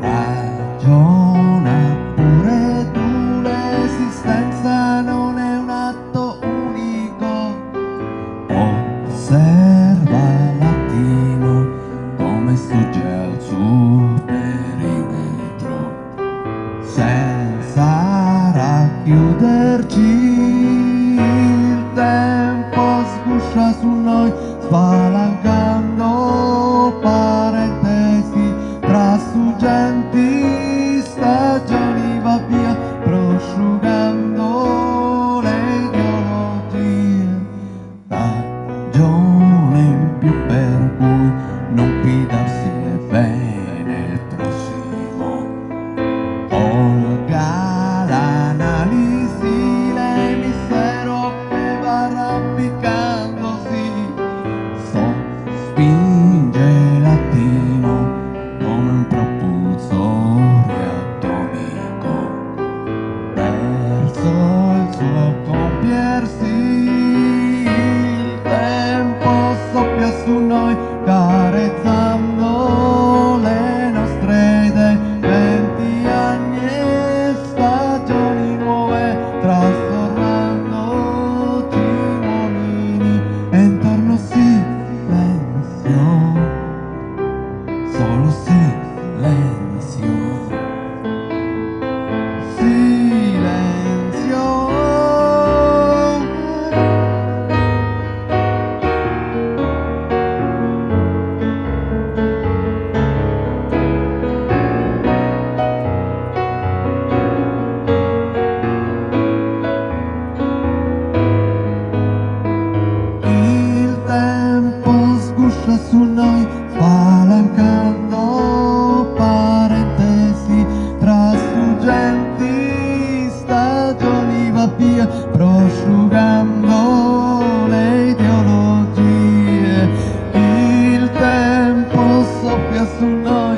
Ragiona pure tu, l'esistenza non è un atto unico. Osserva come sfugge al suo perimetro, senza racchiuderci il tempo sguscia su noi spalancato. 有。Prosciugando le ideologie. Il tempo soffia su noi